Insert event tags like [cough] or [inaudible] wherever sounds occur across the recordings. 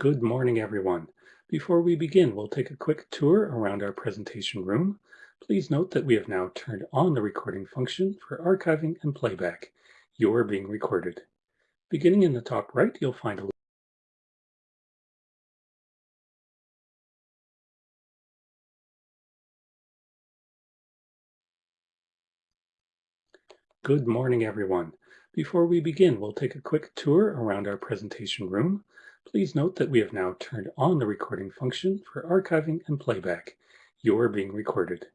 Good morning, everyone. Before we begin, we'll take a quick tour around our presentation room. Please note that we have now turned on the recording function for archiving and playback. You are being recorded. Beginning in the top right, you'll find a Good morning, everyone. Before we begin, we'll take a quick tour around our presentation room. Please note that we have now turned on the recording function for archiving and playback. You are being recorded.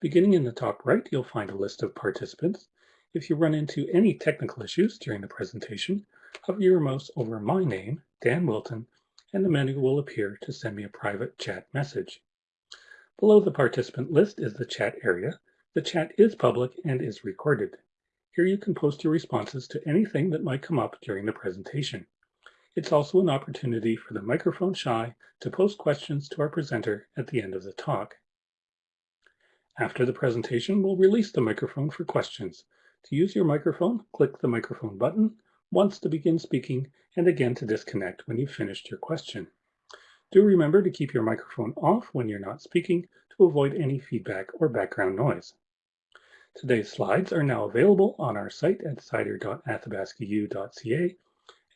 Beginning in the top right, you'll find a list of participants. If you run into any technical issues during the presentation, hover your mouse over my name, Dan Wilton, and the menu will appear to send me a private chat message. Below the participant list is the chat area. The chat is public and is recorded. Here you can post your responses to anything that might come up during the presentation. It's also an opportunity for the microphone shy to post questions to our presenter at the end of the talk. After the presentation, we'll release the microphone for questions. To use your microphone, click the microphone button once to begin speaking and again to disconnect when you've finished your question. Do remember to keep your microphone off when you're not speaking to avoid any feedback or background noise. Today's slides are now available on our site at cider.athabascau.ca,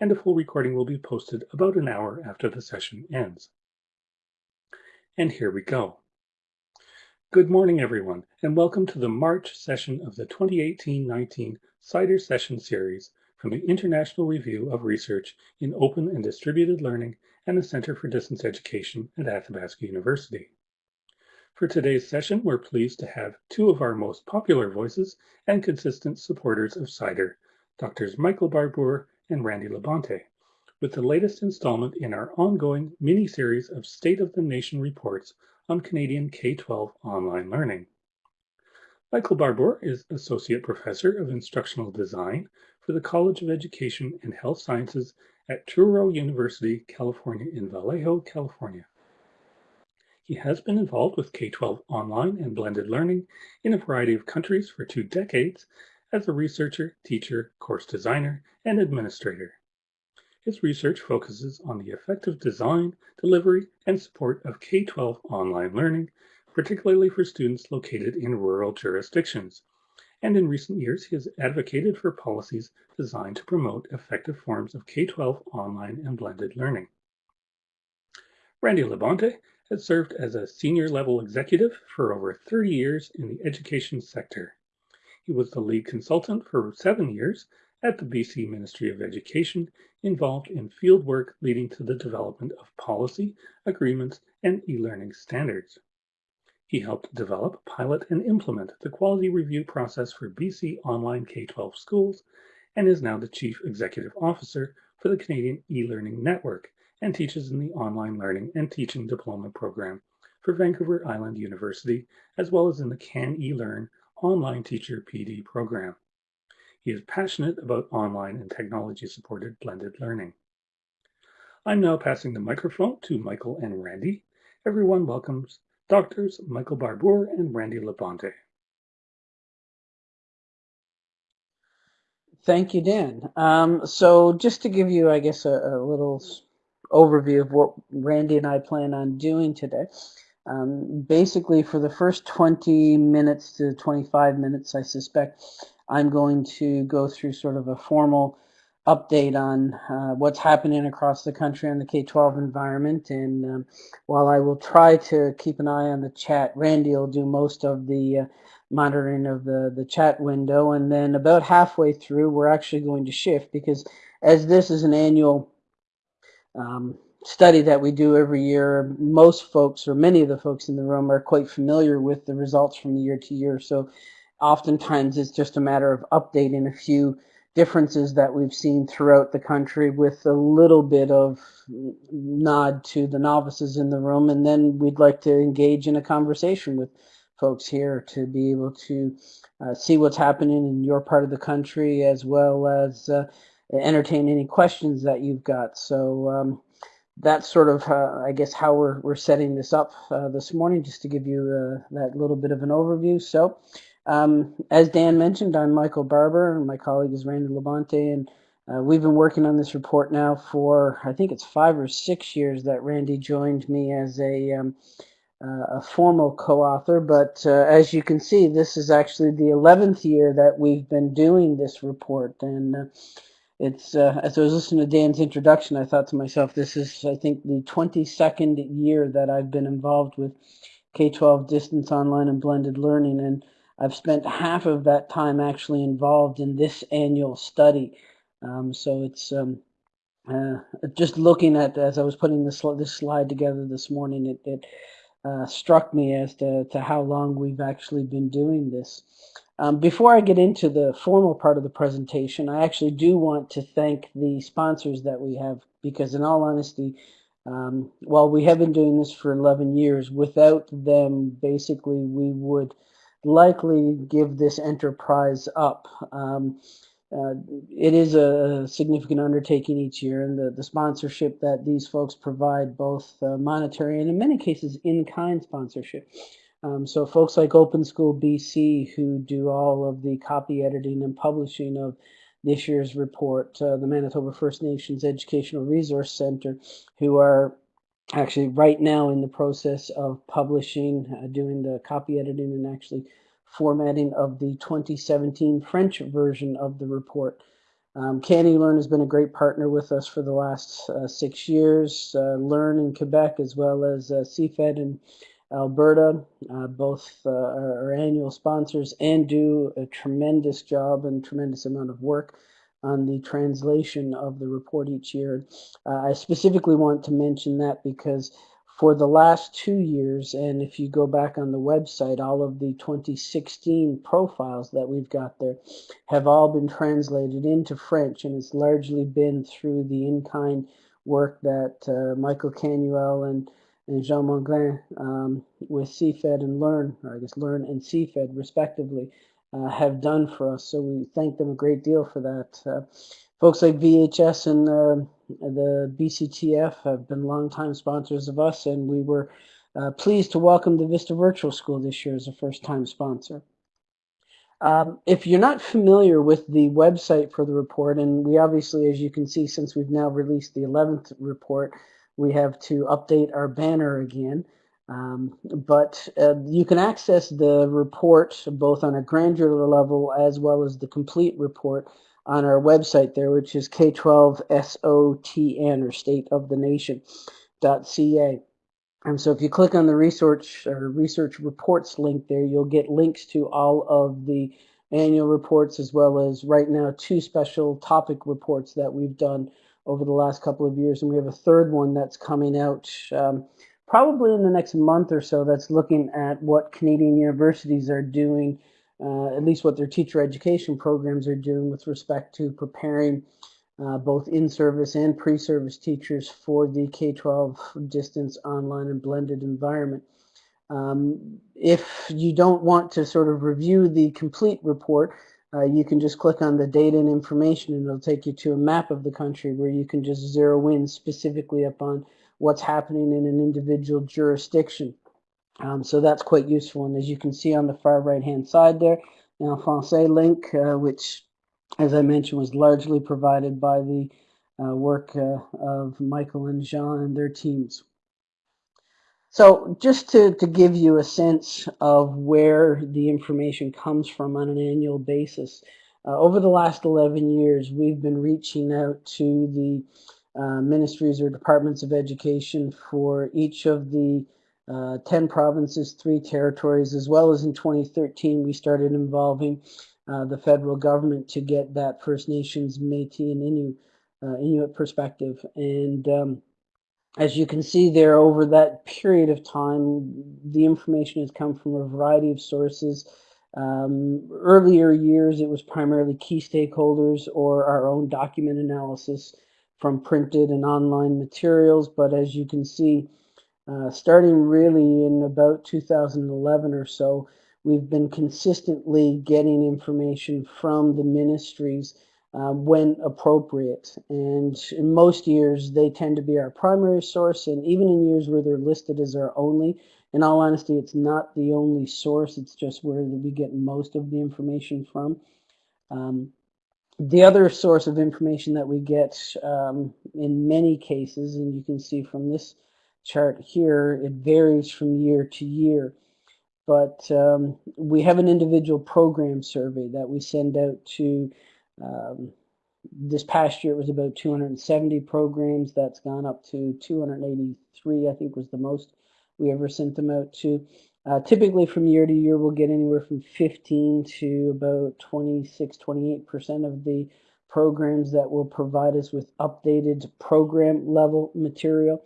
and a full recording will be posted about an hour after the session ends. And here we go. Good morning, everyone, and welcome to the March session of the 2018-19 CIDER Session Series from the International Review of Research in Open and Distributed Learning and the Center for Distance Education at Athabasca University. For today's session, we're pleased to have two of our most popular voices and consistent supporters of CIDER, Drs. Michael Barbour and Randy Labonte, with the latest installment in our ongoing mini-series of State of the Nation reports on Canadian K-12 online learning. Michael Barbour is Associate Professor of Instructional Design for the College of Education and Health Sciences at Touro University, California in Vallejo, California. He has been involved with K-12 online and blended learning in a variety of countries for two decades as a researcher, teacher, course designer, and administrator. His research focuses on the effective design, delivery, and support of K-12 online learning, particularly for students located in rural jurisdictions. And in recent years, he has advocated for policies designed to promote effective forms of K-12 online and blended learning. Randy Labonte has served as a senior level executive for over 30 years in the education sector. He was the lead consultant for seven years at the BC Ministry of Education, involved in field work leading to the development of policy, agreements, and e-learning standards. He helped develop, pilot, and implement the quality review process for BC online K-12 schools and is now the Chief Executive Officer for the Canadian e-learning network, and teaches in the Online Learning and Teaching Diploma program for Vancouver Island University, as well as in the Can eLearn Online Teacher PD program. He is passionate about online and technology-supported blended learning. I'm now passing the microphone to Michael and Randy. Everyone welcomes Doctors Michael Barbour and Randy Labonte. Thank you, Dan. Um, so just to give you, I guess, a, a little overview of what Randy and I plan on doing today. Um, basically, for the first 20 minutes to 25 minutes, I suspect I'm going to go through sort of a formal update on uh, what's happening across the country in the K-12 environment. And um, while I will try to keep an eye on the chat, Randy will do most of the uh, monitoring of the, the chat window. And then about halfway through, we're actually going to shift because as this is an annual um, study that we do every year, most folks or many of the folks in the room are quite familiar with the results from year to year. So oftentimes it's just a matter of updating a few differences that we've seen throughout the country with a little bit of nod to the novices in the room. And then we'd like to engage in a conversation with folks here to be able to uh, see what's happening in your part of the country as well as uh, entertain any questions that you've got. So um, that's sort of, uh, I guess, how we're, we're setting this up uh, this morning, just to give you uh, that little bit of an overview. So um, as Dan mentioned, I'm Michael Barbour, and my colleague is Randy Labonte, and Uh, we've been working on this report now for, I think it's five or six years that Randy joined me as a, um, uh, a formal co-author. But uh, as you can see, this is actually the 11th year that we've been doing this report. And it's uh, as I was listening to Dan's introduction, I thought to myself, this is, I think, the 22nd year that I've been involved with K-12 distance online and blended learning. And I've spent half of that time actually involved in this annual study. Um, so it's um, uh, just looking at as I was putting this this slide together this morning, it, it uh, struck me as to, to how long we've actually been doing this. Um, before I get into the formal part of the presentation, I actually do want to thank the sponsors that we have because in all honesty, um, while we have been doing this for 11 years, without them, basically, we would likely give this enterprise up. Um, uh, it is a significant undertaking each year, and the, the sponsorship that these folks provide, both uh, monetary and in many cases in-kind sponsorship. Um, so folks like Open School BC who do all of the copy editing and publishing of this year's report, uh, the Manitoba First Nations Educational Resource Center, who are actually right now in the process of publishing, uh, doing the copy editing and actually formatting of the 2017 French version of the report. Um, CANeLearn has been a great partner with us for the last uh, six years. Uh, Learn in Quebec as well as uh, CFED in Alberta, uh, both uh, are, annual sponsors and do a tremendous job and tremendous amount of work on the translation of the report each year. Uh, I specifically want to mention that because for the last two years, and if you go back on the website, all of the 2016 profiles that we've got there have all been translated into French, and it's largely been through the in-kind work that uh, Michael Canuel and, and Jean Mongrain um, with CFED and Learn, or I guess Learn and CFED respectively, uh, have done for us. So we thank them a great deal for that. Uh, folks like VHS and uh, the BCTF have been longtime sponsors of us, and we were uh, pleased to welcome the Vista Virtual School this year as a first-time sponsor. Um, if you're not familiar with the website for the report, and we obviously, as you can see, since we've now released the 11th report, we have to update our banner again. Um, but uh, you can access the report both on a granular level as well as the complete report on our website there, which is K12SOTN or State of the Nation .ca. And so if you click on the research or research reports link there, you'll get links to all of the annual reports as well as right now two special topic reports that we've done over the last couple of years. And we have a third one that's coming out um, probably in the next month or so that's looking at what Canadian universities are doing uh, at least what their teacher education programs are doing with respect to preparing uh, both in-service and pre-service teachers for the K-12 distance online and blended environment. Um, if you don't want to sort of review the complete report, uh, you can just click on the data and information and it'll take you to a map of the country where you can just zero in specifically upon what's happening in an individual jurisdiction. Um, so that's quite useful. And as you can see on the far right hand side there, the Francais link, uh, which as I mentioned was largely provided by the uh, work uh, of Michael and Jean and their teams. So just to, to give you a sense of where the information comes from on an annual basis, uh, over the last 11 years, we've been reaching out to the uh, ministries or departments of education for each of the uh, 10 provinces, three territories, as well as in 2013, we started involving uh, the federal government to get that First Nations, Métis, and Innu, uh, Inuit perspective. And um, as you can see there, over that period of time, the information has come from a variety of sources. Um, earlier years, it was primarily key stakeholders or our own document analysis from printed and online materials. But as you can see, uh, starting really in about 2011 or so, we've been consistently getting information from the ministries uh, when appropriate. And in most years, they tend to be our primary source. And even in years where they're listed as our only, in all honesty, it's not the only source. It's just where we get most of the information from. Um, the other source of information that we get um, in many cases, and you can see from this chart here, it varies from year to year. But um, we have an individual program survey that we send out to, um, this past year it was about 270 programs. That's gone up to 283, I think was the most we ever sent them out to. Uh, typically from year to year, we'll get anywhere from 15 to about 26, 28% of the programs that will provide us with updated program level material.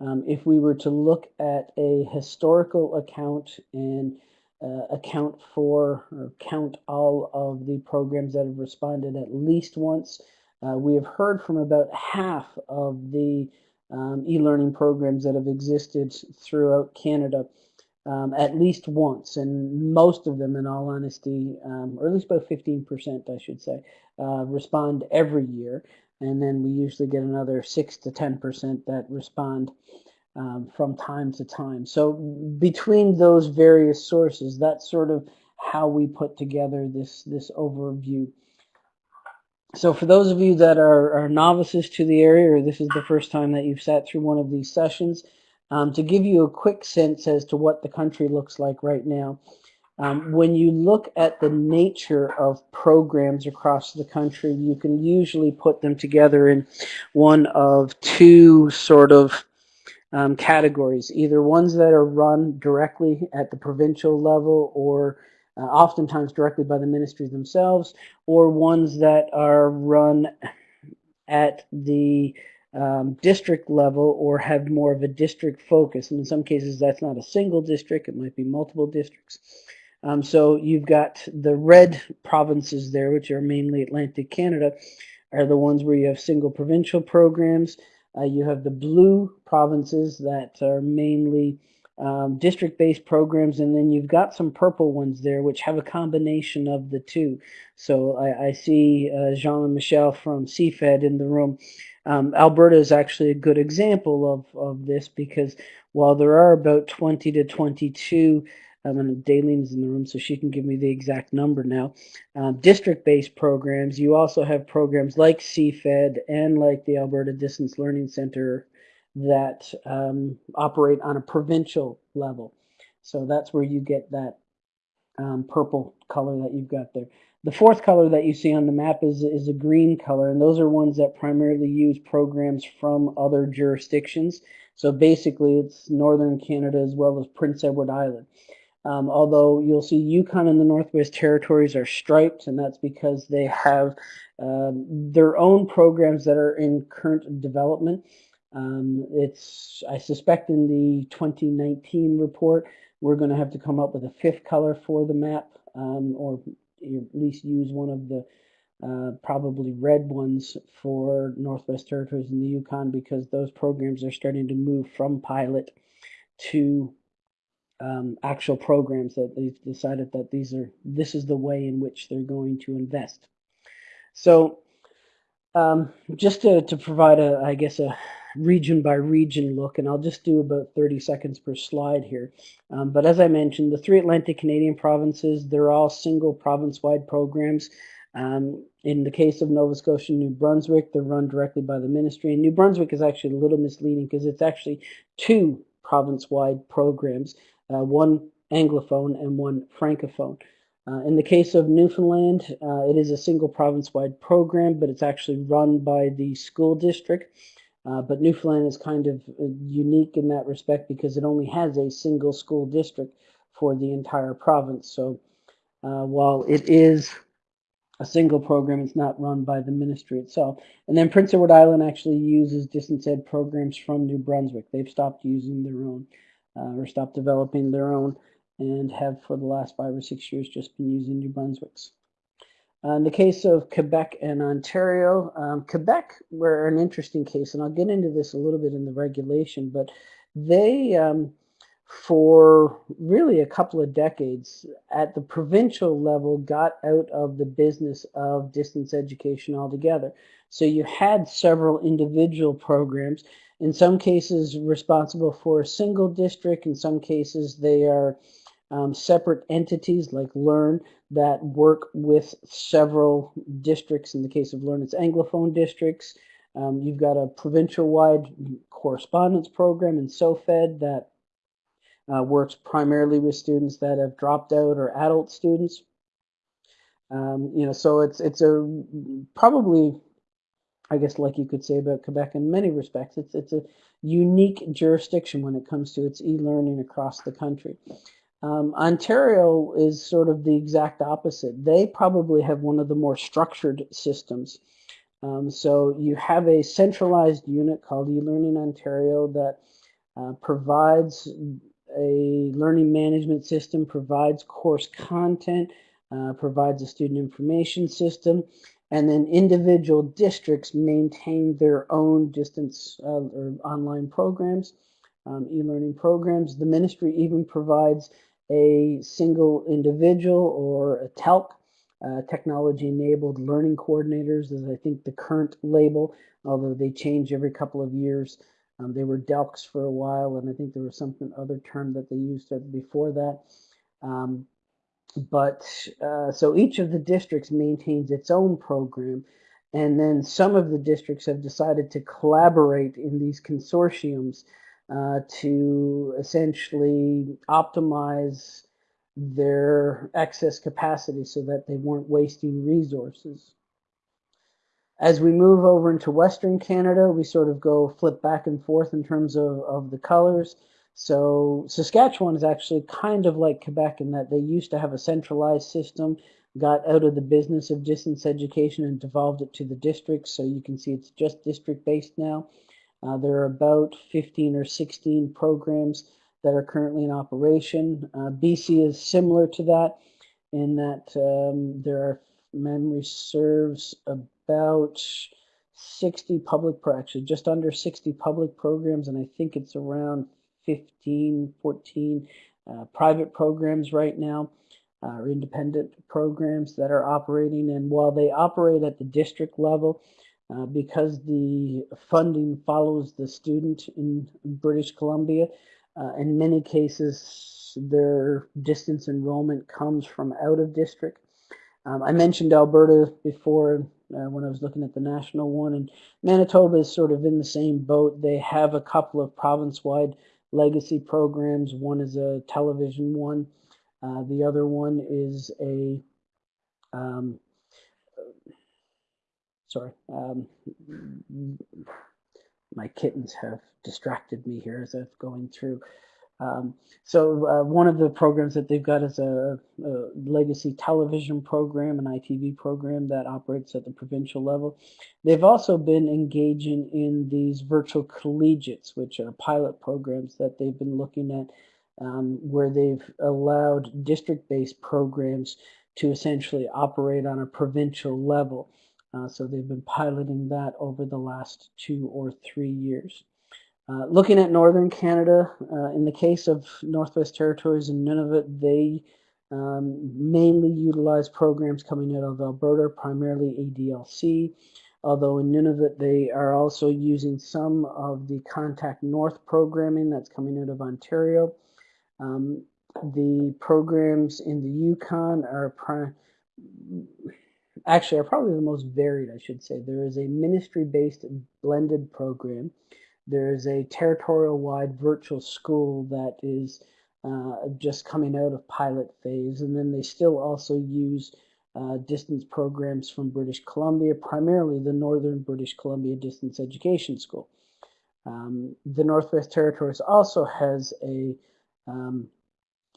Um, if we were to look at a historical account and uh, account for or count all of the programs that have responded at least once, uh, we have heard from about half of the um, e-learning programs that have existed throughout Canada um, at least once, and most of them, in all honesty, um, or at least about 15%, I should say, uh, respond every year. And then we usually get another 6 to 10% that respond um, from time to time. So between those various sources, that's sort of how we put together this, this overview. So for those of you that are, are novices to the area, or this is the first time that you've sat through one of these sessions, um, to give you a quick sense as to what the country looks like right now, um, when you look at the nature of programs across the country, you can usually put them together in one of two sort of um, categories, either ones that are run directly at the provincial level or uh, oftentimes directly by the ministries themselves, or ones that are run at the um, district level or have more of a district focus. And in some cases, that's not a single district, it might be multiple districts. Um, so you've got the red provinces there, which are mainly Atlantic Canada, are the ones where you have single provincial programs. Uh, you have the blue provinces that are mainly um, district-based programs, and then you've got some purple ones there, which have a combination of the two. So I, I see uh, Jean and Michelle from CFED in the room. Um, Alberta is actually a good example of, of this because while there are about 20 to 22 um, and Daylene's in the room, so she can give me the exact number now. Um, District-based programs, you also have programs like CFED and like the Alberta Distance Learning Center that um, operate on a provincial level. So that's where you get that um, purple color that you've got there. The fourth color that you see on the map is, is a green color, and those are ones that primarily use programs from other jurisdictions. So basically, it's Northern Canada as well as Prince Edward Island. Um, although you'll see Yukon and the Northwest Territories are striped, and that's because they have um, their own programs that are in current development. Um, it's, I suspect in the 2019 report, we're going to have to come up with a fifth color for the map, um, or at least use one of the uh, probably red ones for Northwest Territories and the Yukon because those programs are starting to move from pilot to um, actual programs that they've decided that these are this is the way in which they're going to invest. So um, just to, to provide a, I guess, a region by region look, and I'll just do about 30 seconds per slide here. Um, but as I mentioned, the three Atlantic Canadian provinces, they're all single province-wide programs. Um, in the case of Nova Scotia and New Brunswick, they're run directly by the ministry. And New Brunswick is actually a little misleading because it's actually two province-wide programs, one Anglophone and one Francophone. Uh, in the case of Newfoundland, uh, it is a single province-wide program, but it's actually run by the school district. Uh, but Newfoundland is kind of uh, unique in that respect because it only has a single school district for the entire province. So uh, while it is a single program, it's not run by the ministry itself. And then Prince Edward Island actually uses distance ed programs from New Brunswick. They've stopped using their own uh, or stopped developing their own and have for the last five or six years just been using New Brunswick's. Uh, in the case of Quebec and Ontario, um, Quebec were an interesting case, and I'll get into this a little bit in the regulation, but they, um, for really a couple of decades, at the provincial level, got out of the business of distance education altogether. So you had several individual programs, in some cases responsible for a single district, in some cases they are um, separate entities like Learn that work with several districts. In the case of Learn, it's Anglophone districts. Um, you've got a provincial-wide correspondence program in SOFAD that uh, works primarily with students that have dropped out or adult students. Um, you know, so it's it's a probably, I guess, like you could say about Quebec in many respects, it's it's a unique jurisdiction when it comes to its e-learning across the country. Um, Ontario is sort of the exact opposite. They probably have one of the more structured systems. Um, so you have a centralized unit called eLearning Ontario that uh, provides a learning management system, provides course content, uh, provides a student information system, and then individual districts maintain their own distance uh, or online programs, um, e-learning programs. The ministry even provides a single individual or a TELC, uh, technology-enabled learning coordinators is I think the current label, although they change every couple of years. Um, they were DELCs for a while, and I think there was something other term that they used before that. Um, but uh, so each of the districts maintains its own program, and then some of the districts have decided to collaborate in these consortiums uh, to essentially optimize their excess capacity so that they weren't wasting resources. As we move over into Western Canada, we sort of go flip back and forth in terms of, of the colors. So Saskatchewan is actually kind of like Quebec in that they used to have a centralized system, got out of the business of distance education and devolved it to the districts. So you can see it's just district based now. Uh, there are about 15 or 16 programs that are currently in operation. Uh, BC is similar to that in that um, there are, memory serves, about 60 public, actually just under 60 public programs, and I think it's around 15, 14 uh, private programs right now, uh, or independent programs that are operating. And while they operate at the district level, uh, because the funding follows the student in British Columbia, uh, in many cases, their distance enrollment comes from out of district. Um, I mentioned Alberta before uh, when I was looking at the national one, and Manitoba is sort of in the same boat. They have a couple of province-wide legacy programs. One is a television one. Uh, the other one is a, um, sorry, um, my kittens have distracted me here as I'm going through. Um, so uh, one of the programs that they've got is a, a, legacy television program, an ITV program that operates at the provincial level. They've also been engaging in these virtual collegiates, which are pilot programs that they've been looking at um, where they've allowed district-based programs to essentially operate on a provincial level. Uh, so they've been piloting that over the last two or three years. Uh, looking at northern Canada, uh, in the case of Northwest Territories and Nunavut, they um, mainly utilize programs coming out of Alberta, primarily ADLC, although in Nunavut they are also using some of the Contact North programming that's coming out of Ontario. Um, the programs in the Yukon are actually are probably the most varied, I should say. There is a ministry-based blended program there's a territorial-wide virtual school that is uh, just coming out of pilot phase, and then they still also use uh, distance programs from British Columbia, primarily the Northern British Columbia Distance Education School. Um, the Northwest Territories also has a um,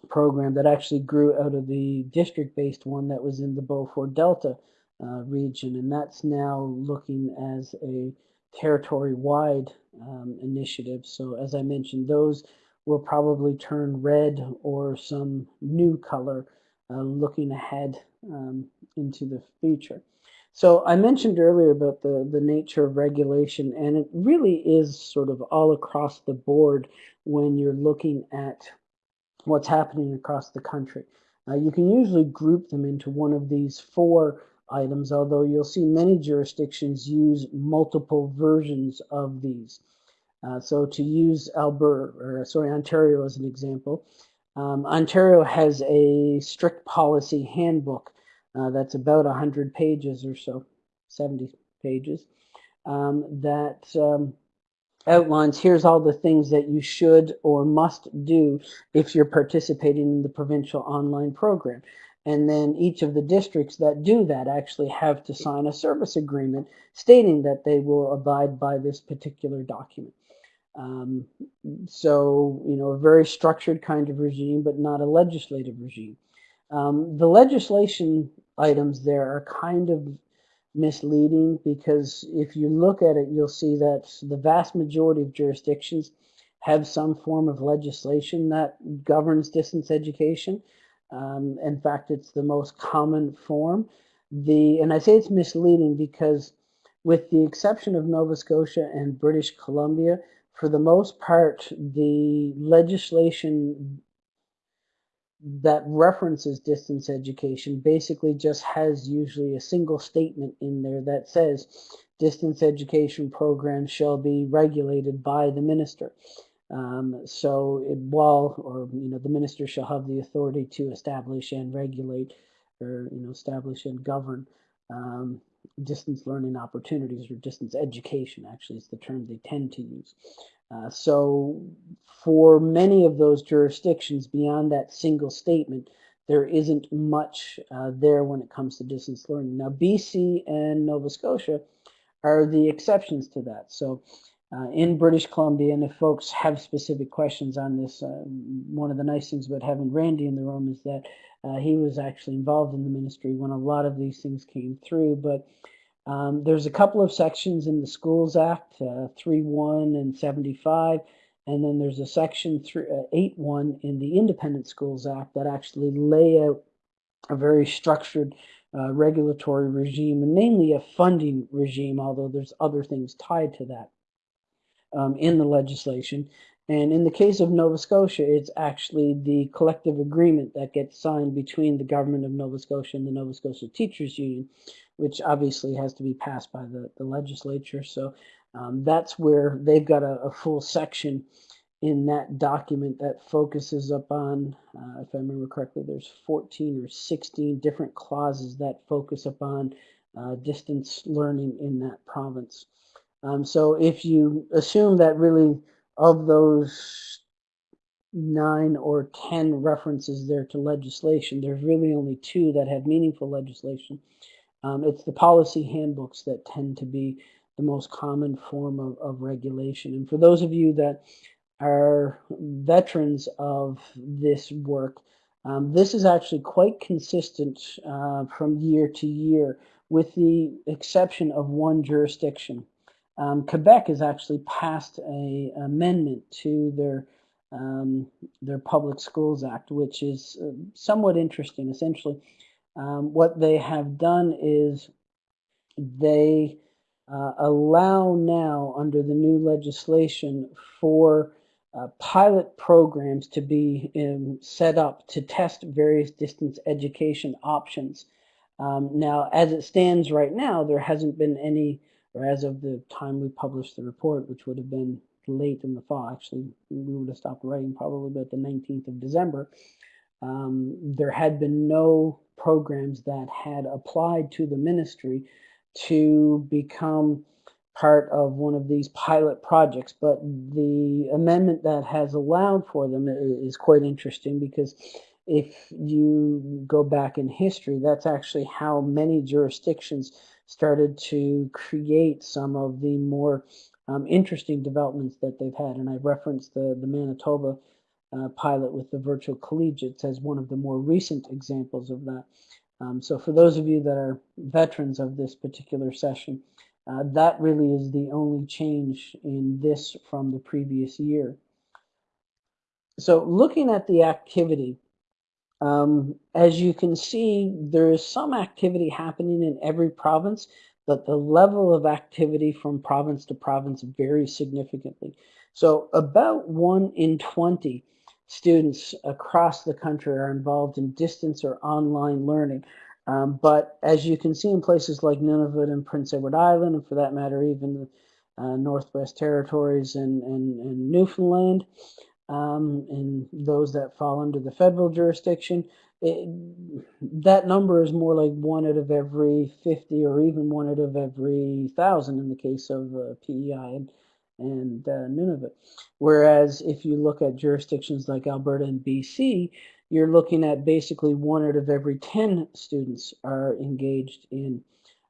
program that actually grew out of the district-based one that was in the Beaufort Delta uh, region, and that's now looking as a territory-wide um, initiatives. So as I mentioned, those will probably turn red or some new color uh, looking ahead um, into the future. So I mentioned earlier about the, the nature of regulation, and it really is sort of all across the board when you're looking at what's happening across the country. Uh, you can usually group them into one of these four items, although you'll see many jurisdictions use multiple versions of these. Uh, so to use Alberta, or sorry, Ontario as an example, Um, Ontario has a strict policy handbook uh, that's about 100 pages or so, 70 pages, um, that um, outlines here's all the things that you should or must do if you're participating in the provincial online program. And then each of the districts that do that actually have to sign a service agreement stating that they will abide by this particular document. Um, so, you know, a very structured kind of regime, but not a legislative regime. Um, the legislation items there are kind of misleading because if you look at it, you'll see that the vast majority of jurisdictions have some form of legislation that governs distance education. Um, in fact, it's the most common form. The and I say it's misleading because, with the exception of Nova Scotia and British Columbia, for the most part, the legislation that references distance education basically just has usually a single statement in there that says distance education programs shall be regulated by the minister. Um, so it, while, or you know, the minister shall have the authority to establish and regulate, or you know, establish and govern um, distance learning opportunities or distance education. Actually, is the term they tend to use. Uh, so for many of those jurisdictions beyond that single statement, there isn't much uh, there when it comes to distance learning. Now, BC and Nova Scotia are the exceptions to that. So uh, in British Columbia, and if folks have specific questions on this, uh, one of the nice things about having Randy in the room is that uh, he was actually involved in the ministry when a lot of these things came through. But um, there's a couple of sections in the Schools Act, uh, 3.1 and 75, and then there's a section 8.1 uh, in the Independent Schools Act that actually lay out a very structured uh, regulatory regime, and mainly a funding regime, although there's other things tied to that um, in the legislation. And in the case of Nova Scotia, it's actually the collective agreement that gets signed between the government of Nova Scotia and the Nova Scotia Teachers Union, which obviously has to be passed by the, the legislature. So um, that's where they've got a, a, full section in that document that focuses upon, uh, if I remember correctly, there's 14 or 16 different clauses that focus upon uh, distance learning in that province. Um, so if you assume that really of those nine or 10 references there to legislation, there's really only two that have meaningful legislation. Um, it's the policy handbooks that tend to be the most common form of, of regulation. And for those of you that are veterans of this work, um, this is actually quite consistent uh, from year to year, with the exception of one jurisdiction. Um, Quebec has actually passed a amendment to their um, their Public Schools Act, which is uh, somewhat interesting. Essentially, um, what they have done is they uh, allow now, under the new legislation, for uh, pilot programs to be um, set up to test various distance education options. Um, now, as it stands right now, there hasn't been any, or as of the time we published the report, which would have been late in the fall, actually, we would have stopped writing probably about the 19th of December. Um, there had been no programs that had applied to the ministry to become part of one of these pilot projects. But the amendment that has allowed for them is quite interesting because if you go back in history, that's actually how many jurisdictions started to create some of the more um, interesting developments that they've had. And I referenced the, the Manitoba uh, pilot with the virtual collegiates as one of the more recent examples of that. Um, so for those of you that are veterans of this particular session, uh, that really is the only change in this from the previous year. So looking at the activity, um, as you can see, there is some activity happening in every province, but the level of activity from province to province varies significantly. So about one in 20 students across the country are involved in distance or online learning. Um, but as you can see in places like Nunavut and Prince Edward Island, and for that matter, even the uh, Northwest Territories and, and, and Newfoundland, um, and those that fall under the federal jurisdiction. It, that number is more like one out of every 50 or even one out of every thousand in the case of uh, PEI and, and uh, Nunavut. Whereas if you look at jurisdictions like Alberta and BC, you're looking at basically one out of every 10 students are engaged in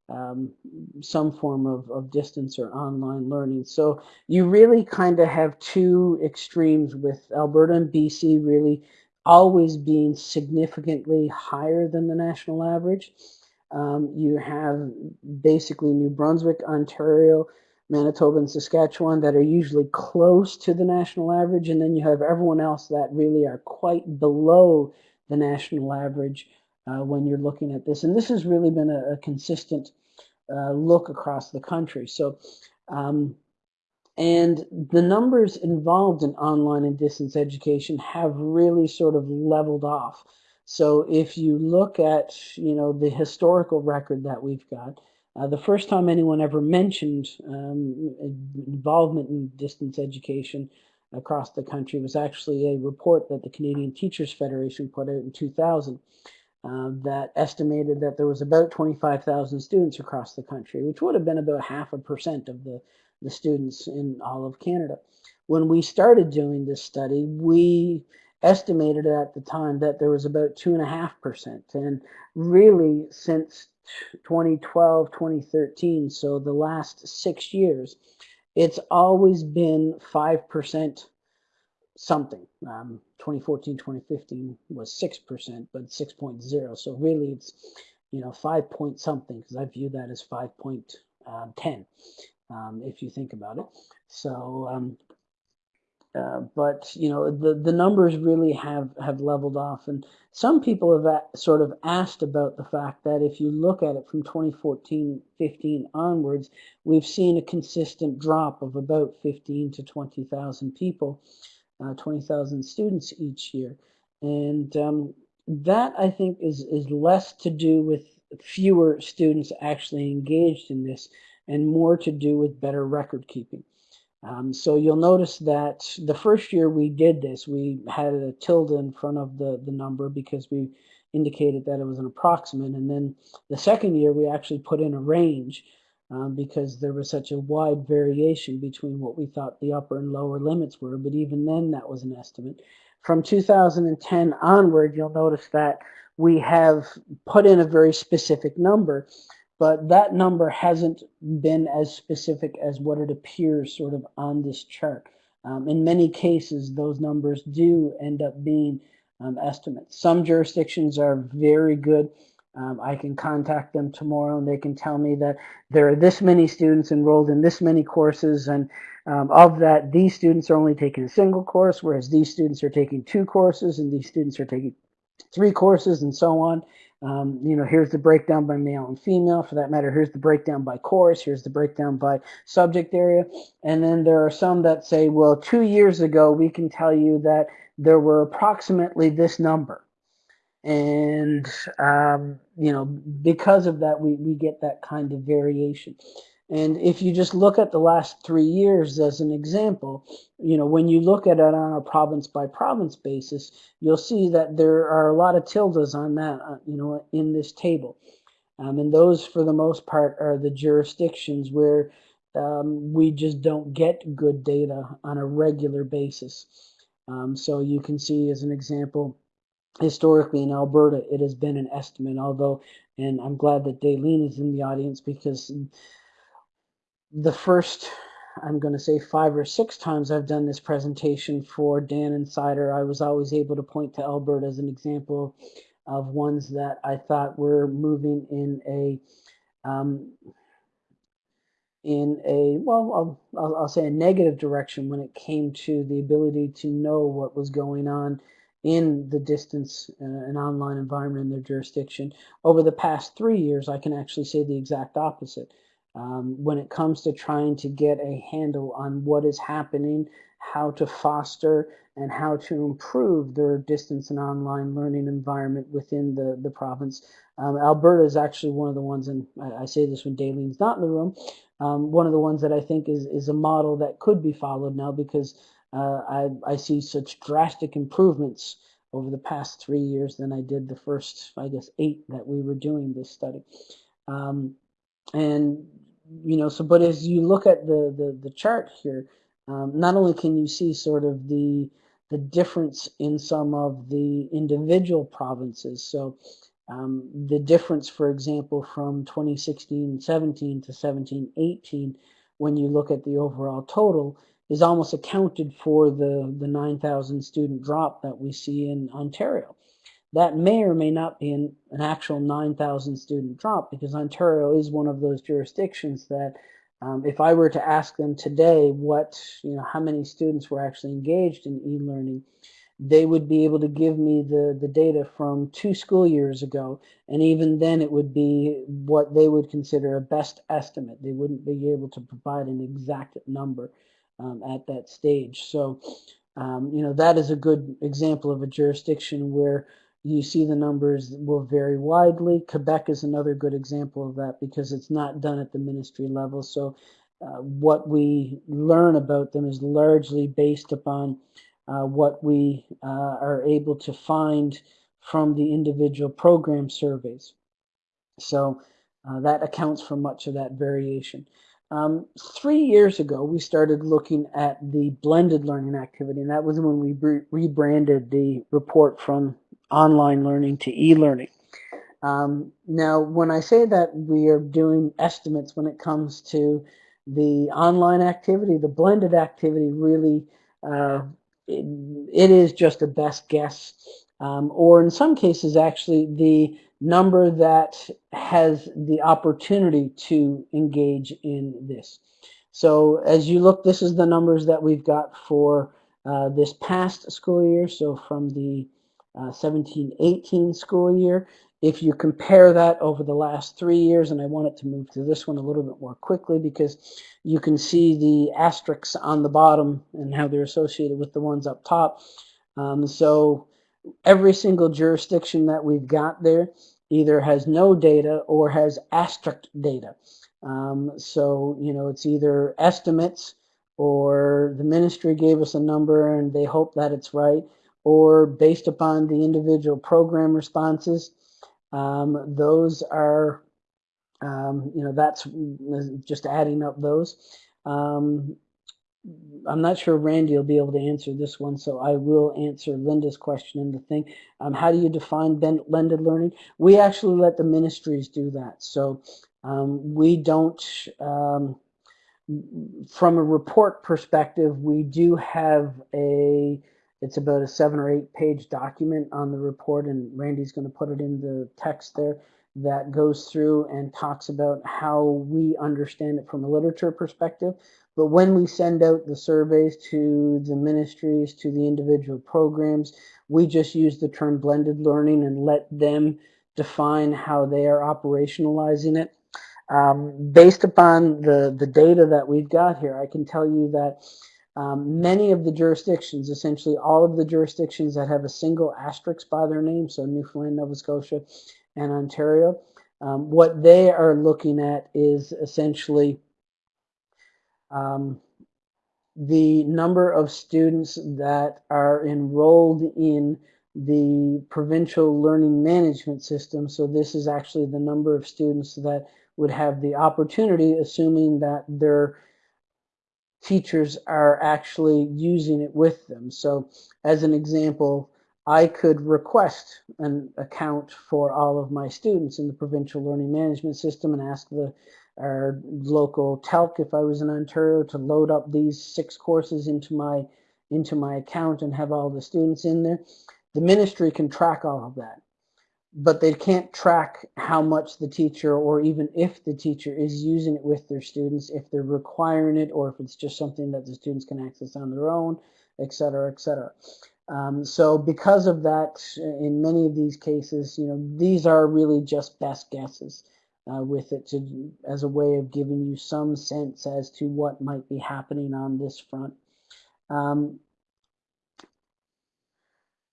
um, some form of, of distance or online learning. So you really kind of have two extremes with Alberta and BC really always being significantly higher than the national average. Um, you have basically New Brunswick, Ontario, Manitoba, and Saskatchewan that are usually close to the national average, and then you have everyone else that really are quite below the national average uh, when you're looking at this. And this has really been a, a consistent uh, look across the country. So, um, and the numbers involved in online and distance education have really sort of leveled off. So if you look at, you know, the historical record that we've got, uh, the first time anyone ever mentioned um, involvement in distance education across the country was actually a report that the Canadian Teachers Federation put out in 2000 uh, that estimated that there was about 25,000 students across the country, which would have been about half a percent of the, the students in all of Canada. When we started doing this study, we estimated at the time that there was about 2.5%. And really, since 2012, 2013, so the last six years, it's always been 5% something. Um, 2014, 2015 was 6%, but 6.0. So really it's, you know, 5 point something because I view that as 5.10 um, um, if you think about it. So um, uh, but you know the the numbers really have have leveled off and some people have sort of asked about the fact that if you look at it from 2014 15 onwards we've seen a consistent drop of about 15 to 20,000 people uh, 20,000 students each year and um, that I think is is less to do with fewer students actually engaged in this and more to do with better record keeping um, so you'll notice that the first year we did this, we had a tilde in front of the, the number because we indicated that it was an approximate. And then the second year we actually put in a range um, because there was such a wide variation between what we thought the upper and lower limits were. But even then that was an estimate. From 2010 onward, you'll notice that we have put in a very specific number but that number hasn't been as specific as what it appears sort of on this chart. Um, in many cases, those numbers do end up being um, estimates. Some jurisdictions are very good. Um, I can contact them tomorrow and they can tell me that there are this many students enrolled in this many courses and um, of that these students are only taking a single course whereas these students are taking two courses and these students are taking three courses and so on. Um, you know, here's the breakdown by male and female. For that matter, here's the breakdown by course. Here's the breakdown by subject area. And then there are some that say, well, two years ago, we can tell you that there were approximately this number. And, um, you know, because of that, we, we get that kind of variation. And if you just look at the last three years as an example, you know, when you look at it on a province by province basis, you'll see that there are a lot of tildes on that, uh, you know, in this table. Um, and those, for the most part, are the jurisdictions where um, we just don't get good data on a regular basis. Um, so you can see as an example, historically in Alberta, it has been an estimate, although, and I'm glad that Daleen is in the audience because the first, I'm going to say five or six times I've done this presentation for Dan Insider, I was always able to point to Alberta as an example of ones that I thought were moving in a um, in a well I'll, I'll, say a negative direction when it came to the ability to know what was going on in the distance uh, and online environment in their jurisdiction over the past three years I can actually say the exact opposite um, when it comes to trying to get a handle on what is happening, how to foster and how to improve their distance and online learning environment within the, the province. Um, Alberta is actually one of the ones, and I, I say this when Daleen's not in the room, um, one of the ones that I think is, is a model that could be followed now because uh, I, I see such drastic improvements over the past three years than I did the first, I guess, eight that we were doing this study. Um, and, you know, so, but as you look at the, the, the chart here, um, not only can you see sort of the, the difference in some of the individual provinces. So um, the difference, for example, from 2016-17 to 17-18, when you look at the overall total, is almost accounted for the, the 9,000 student drop that we see in Ontario. That may or may not be an, an actual 9,000 student drop because Ontario is one of those jurisdictions that um, if I were to ask them today what, you know, how many students were actually engaged in e-learning, they would be able to give me the, the data from two school years ago. And even then it would be what they would consider a best estimate. They wouldn't be able to provide an exact number um, at that stage. So, um, you know, that is a good example of a jurisdiction where you see the numbers will vary widely. Quebec is another good example of that because it's not done at the ministry level. So uh, what we learn about them is largely based upon uh, what we uh, are able to find from the individual program surveys. So uh, that accounts for much of that variation. Um, three years ago, we started looking at the blended learning activity, and that was when we re rebranded the report from online learning to e-learning. Um, now, when I say that we are doing estimates when it comes to the online activity, the blended activity really, uh, it, it is just a best guess. Um, or in some cases, actually, the number that has the opportunity to engage in this. So as you look, this is the numbers that we've got for uh, this past school year. So from the 17-18 uh, school year. If you compare that over the last three years, and I wanted to move to this one a little bit more quickly because you can see the asterisks on the bottom and how they're associated with the ones up top. Um, so every single jurisdiction that we've got there either has no data or has asterisk data. Um, so, you know, it's either estimates or the ministry gave us a number and they hope that it's right or based upon the individual program responses. Um, those are, um, you know, that's just adding up those. I'm not sure Randy will be able to answer this one, so I will answer Linda's question in the thing. Um, how do you define blended learning? We actually let the ministries do that. So um, we don't, um, from a report perspective, we do have a it's about a seven or eight page document on the report, and Randy's going to put it in the text there that goes through and talks about how we understand it from a literature perspective. But when we send out the surveys to the ministries, to the individual programs, we just use the term blended learning and let them define how they are operationalizing it. Um, based upon the, the data that we've got here, I can tell you that um, many of the jurisdictions, essentially all of the jurisdictions that have a single asterisk by their name, so Newfoundland, Nova Scotia, and Ontario, um, what they are looking at is essentially um, the number of students that are enrolled in the provincial learning management system. So this is actually the number of students that would have the opportunity, assuming that they're teachers are actually using it with them. So as an example, I could request an account for all of my students in the provincial learning management system and ask the our local TELC if I was in Ontario to load up these six courses into my into my account and have all the students in there. The ministry can track all of that but they can't track how much the teacher or even if the teacher is using it with their students, if they're requiring it or if it's just something that the students can access on their own, et cetera, et cetera. Um, so because of that, in many of these cases, you know, these are really just best guesses uh, with it to, as a way of giving you some sense as to what might be happening on this front. Um,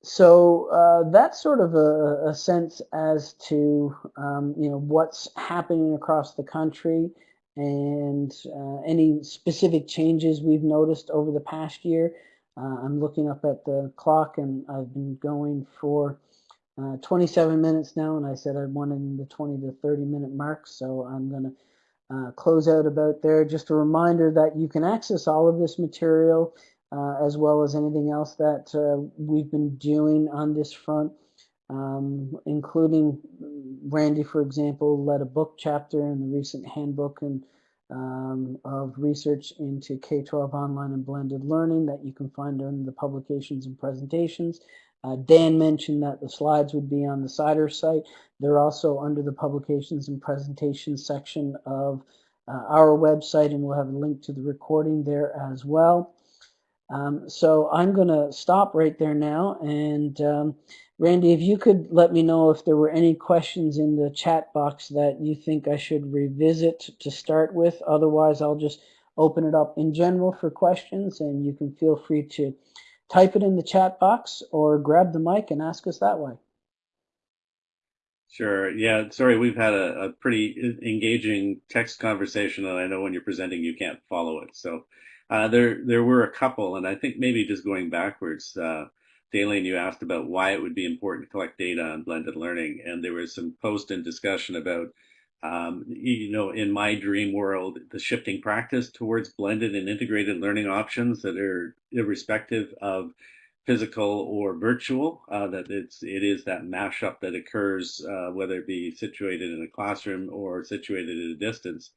so uh, that's sort of a, a sense as to um, you know what's happening across the country and uh, any specific changes we've noticed over the past year. Uh, I'm looking up at the clock and I've been going for uh, 27 minutes now, and I said I wanted the 20 to 30 minute mark, so I'm going to uh, close out about there. Just a reminder that you can access all of this material uh, as well as anything else that uh, we've been doing on this front, um, including Randy, for example, led a book chapter in the recent handbook and um, of research into K-12 online and blended learning that you can find on the publications and presentations. Uh, Dan mentioned that the slides would be on the CIDR site. They're also under the publications and presentations section of uh, our website, and we'll have a link to the recording there as well. Um, so I'm going to stop right there now. And um, Randy, if you could let me know if there were any questions in the chat box that you think I should revisit to start with. Otherwise, I'll just open it up in general for questions, and you can feel free to type it in the chat box or grab the mic and ask us that way. Sure. Yeah. Sorry, we've had a, a, pretty engaging text conversation, and I know when you're presenting, you can't follow it. So uh, there, there were a couple, and I think maybe just going backwards, uh, you asked about why it would be important to collect data on blended learning, and there was some post and discussion about um, you know, in my dream world, the shifting practice towards blended and integrated learning options that are irrespective of physical or virtual, uh, that it's it is that mashup that occurs, uh, whether it be situated in a classroom or situated at a distance.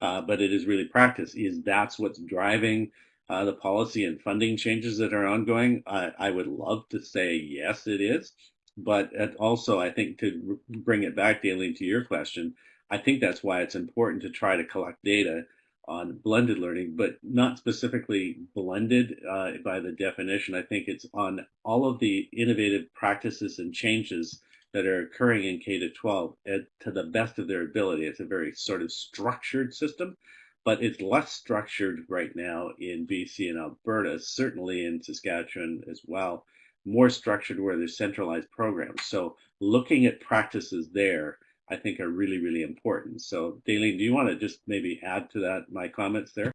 Uh, but it is really practice. Is that's what's driving uh, the policy and funding changes that are ongoing? I, I would love to say yes, it is. But also, I think to bring it back, Daleen, to your question, I think that's why it's important to try to collect data on blended learning, but not specifically blended uh, by the definition. I think it's on all of the innovative practices and changes that are occurring in K to 12 to the best of their ability. It's a very sort of structured system, but it's less structured right now in BC and Alberta, certainly in Saskatchewan as well. More structured where there's centralized programs. So looking at practices there I think are really, really important. So Daleen, do you want to just maybe add to that, my comments there?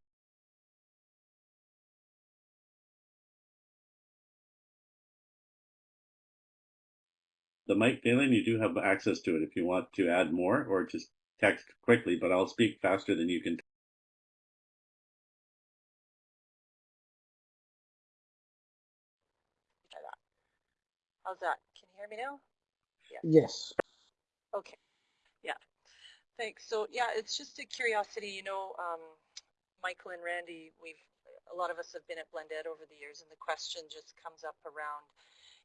The mic, Daleen, you do have access to it if you want to add more or just text quickly, but I'll speak faster than you can. How's that? Can you hear me now? Yeah. Yes. Okay. Yeah. Thanks. So yeah, it's just a curiosity. You know, um, Michael and Randy, we've a lot of us have been at Blended over the years, and the question just comes up around,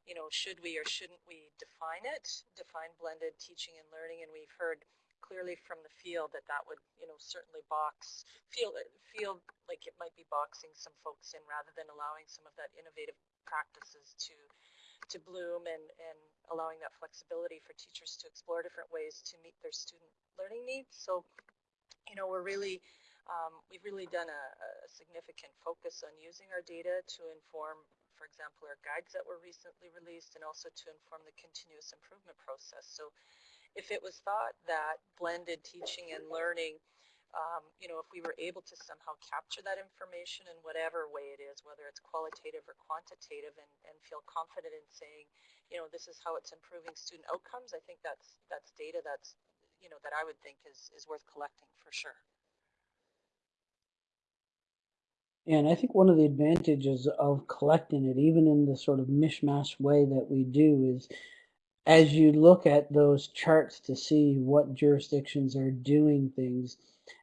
you know, should we or shouldn't we define it, define blended teaching and learning? And we've heard clearly from the field that that would, you know, certainly box feel feel like it might be boxing some folks in rather than allowing some of that innovative practices to to bloom and, and allowing that flexibility for teachers to explore different ways to meet their student learning needs. So, you know, we're really, um, we've really done a, a, significant focus on using our data to inform, for example, our guides that were recently released and also to inform the continuous improvement process. So if it was thought that blended teaching and learning um, you know, if we were able to somehow capture that information in whatever way it is, whether it's qualitative or quantitative, and, and feel confident in saying, you know, this is how it's improving student outcomes, I think that's that's data that's, you know, that I would think is, is worth collecting for sure. And I think one of the advantages of collecting it, even in the sort of mishmash way that we do, is as you look at those charts to see what jurisdictions are doing things,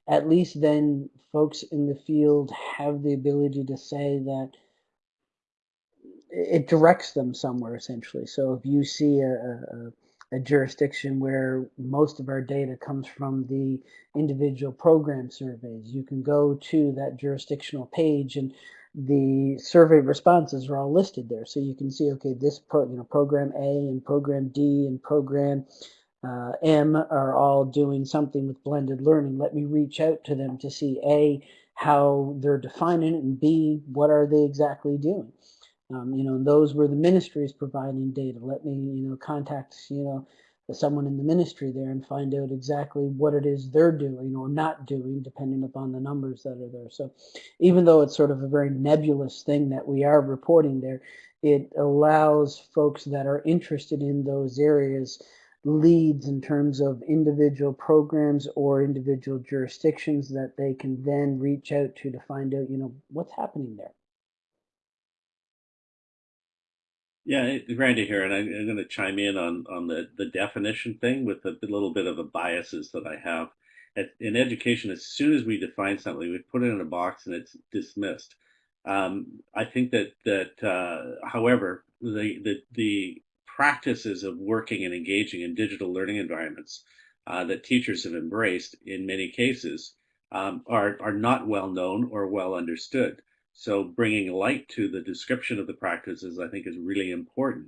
at least then folks in the field have the ability to say that it directs them somewhere essentially. So if you see a, a, a, jurisdiction where most of our data comes from the individual program surveys, you can go to that jurisdictional page and the survey responses are all listed there. So you can see, okay, this pro, you know, program A and program D and program uh, M are all doing something with blended learning. Let me reach out to them to see A, how they're defining it, and B, what are they exactly doing. Um, you know, those were the ministries providing data. Let me, you know, contact, you know, someone in the ministry there and find out exactly what it is they're doing or not doing, depending upon the numbers that are there. So even though it's sort of a very nebulous thing that we are reporting there, it allows folks that are interested in those areas leads in terms of individual programs or individual jurisdictions that they can then reach out to to find out, you know, what's happening there. Yeah, it- Randy here, and I, I'm going to chime in on on the the definition thing with a, little bit of the biases that I have. At, in education, as soon as we define something, we put it in a box and it's dismissed. Um, I think that that, uh, however, the the the practices of working and engaging in digital learning environments uh, that teachers have embraced in many cases um, are are not well known or well understood. So bringing light to the description of the practices, I think, is really important.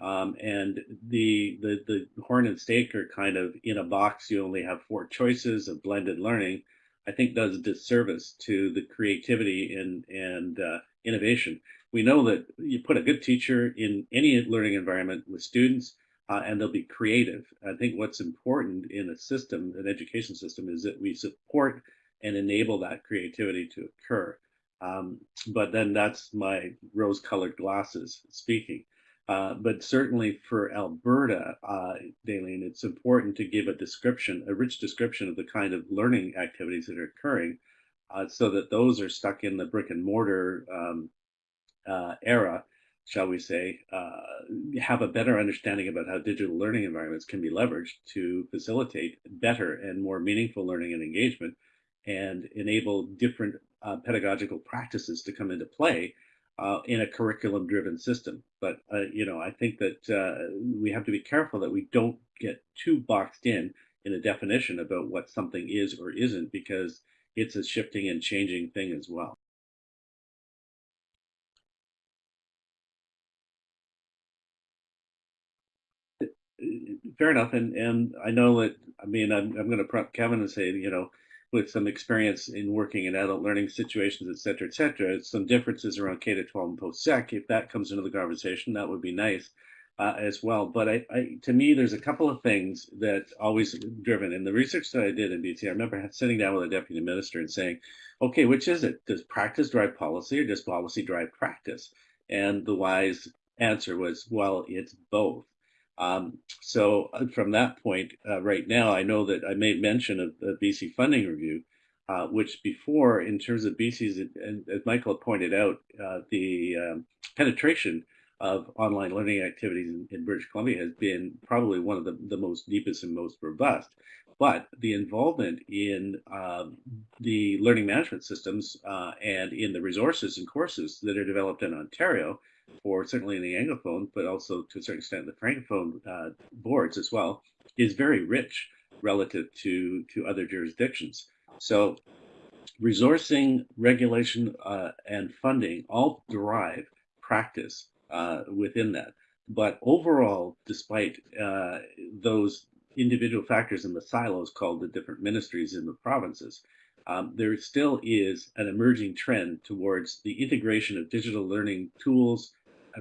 Um, and the, the the Horn and Staker are kind of in a box. You only have four choices of blended learning. I think does disservice to the creativity and and uh, innovation. We know that you put a good teacher in any learning environment with students, uh, and they'll be creative. I think what's important in a system, an education system, is that we support and enable that creativity to occur. Um, but then that's my rose colored glasses speaking. Uh, but certainly for Alberta, uh, Daleen, it's important to give a description, a rich description of the kind of learning activities that are occurring uh, so that those are stuck in the brick and mortar um, uh, era, shall we say, uh, have a better understanding about how digital learning environments can be leveraged to facilitate better and more meaningful learning and engagement and enable different uh, pedagogical practices to come into play uh, in a curriculum driven system. But, uh, you know, I think that uh, we have to be careful that we don't get too boxed in in a definition about what something is or isn't because it's a shifting and changing thing as well. Fair enough, and and I know that I mean I'm I'm going to prompt Kevin and say you know with some experience in working in adult learning situations, et cetera, et cetera. Some differences around K to 12 and post sec. If that comes into the conversation, that would be nice uh, as well. But I, I, to me, there's a couple of things that always driven in the research that I did in BC. I remember sitting down with a deputy minister and saying, okay, which is it? Does practice drive policy or does policy drive practice? And the wise answer was, well, it's both. Um, so uh, from that point, uh, right now, I know that I made mention of the BC funding review, uh, which before, in terms of BC's, and as Michael pointed out, uh, the um, penetration of online learning activities in, in, British Columbia has been probably one of the, the most deepest and most robust. But the involvement in um, the learning management systems uh, and in the resources and courses that are developed in Ontario for certainly in the Anglophone, but also to a certain extent the Francophone uh, boards as well, is very rich relative to, to other jurisdictions. So resourcing, regulation, uh, and funding all derive practice uh, within that. But overall, despite uh, those individual factors in the silos called the different ministries in the provinces, um, there still is an emerging trend towards the integration of digital learning tools,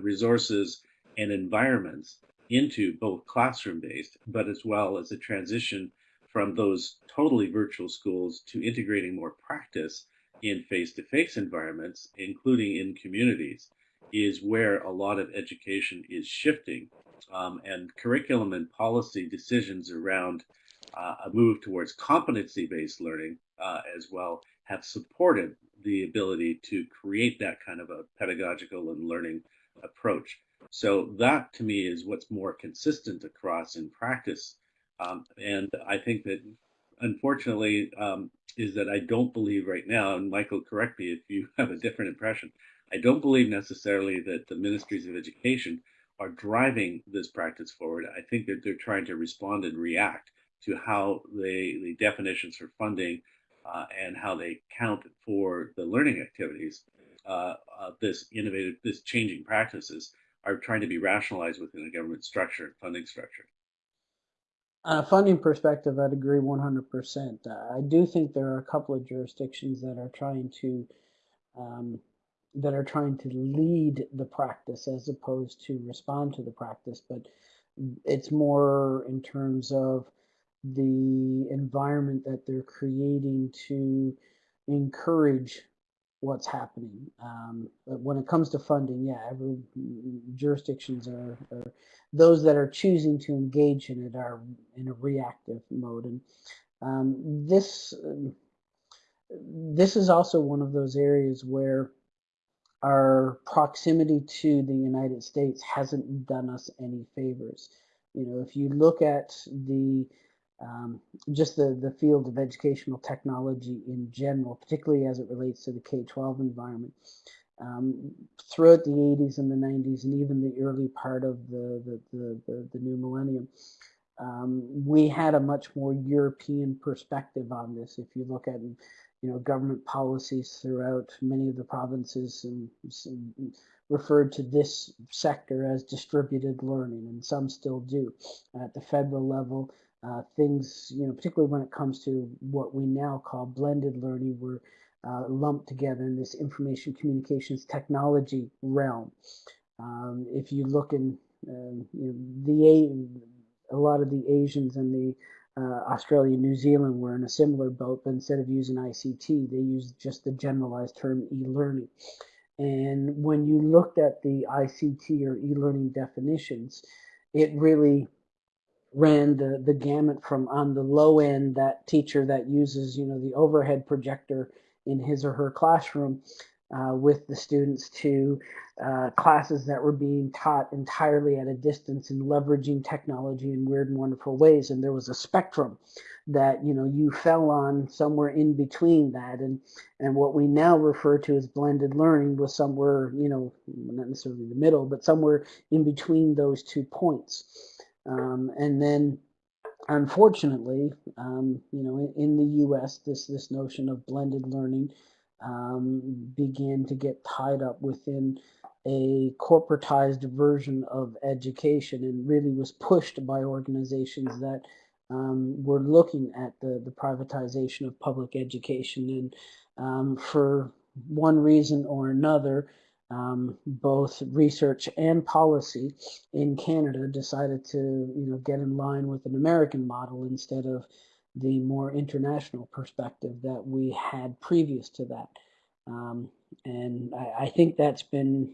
resources, and environments into both classroom based, but as well as a transition from those totally virtual schools to integrating more practice in face to face environments, including in communities, is where a lot of education is shifting. Um, and curriculum and policy decisions around uh, a move towards competency based learning uh, as well have supported the ability to create that kind of a pedagogical and learning approach. So that to me is what's more consistent across in practice. Um, and I think that unfortunately um, is that I don't believe right now, and Michael, correct me if you [laughs] have a different impression, I don't believe necessarily that the ministries of education are driving this practice forward. I think that they're trying to respond and react to how they, the definitions for funding uh, and how they count for the learning activities, uh, uh, this innovative, this changing practices are trying to be rationalized within a government structure and funding structure. On a funding perspective, I'd agree 100%. Uh, I do think there are a couple of jurisdictions that are trying to um, that are trying to lead the practice as opposed to respond to the practice. But it's more in terms of the environment that they're creating to encourage what's happening. Um, but when it comes to funding, yeah, every jurisdictions are, are those that are choosing to engage in it are in a reactive mode, and um, this this is also one of those areas where our proximity to the United States hasn't done us any favors. You know, if you look at the um, just the, the field of educational technology in general, particularly as it relates to the K-12 environment. Um, throughout the 80s and the 90s and even the early part of the, the, the, the, the new millennium, um, we had a much more European perspective on this. If you look at you know government policies throughout many of the provinces and, and referred to this sector as distributed learning, and some still do. At the federal level, uh, things, you know, particularly when it comes to what we now call blended learning, were uh, lumped together in this information communications technology realm. Um, if you look in uh, you know, the a lot of the Asians and the uh, Australia, New Zealand were in a similar boat, but instead of using ICT, they used just the generalized term e-learning. And when you looked at the ICT or e-learning definitions, it really ran the, the gamut from on the low end, that teacher that uses, you know, the overhead projector in his or her classroom uh, with the students to uh, classes that were being taught entirely at a distance and leveraging technology in weird and wonderful ways. And there was a spectrum that you know you fell on somewhere in between that and and what we now refer to as blended learning was somewhere you know not necessarily the middle but somewhere in between those two points um, and then unfortunately um, you know in, in, the US this this notion of blended learning um, began to get tied up within a corporatized version of education and really was pushed by organizations that um, were looking at the, the privatization of public education. And um, for one reason or another, um, both research and policy in Canada decided to you know get in line with an American model instead of the more international perspective that we had previous to that. Um, and I, I, think that's been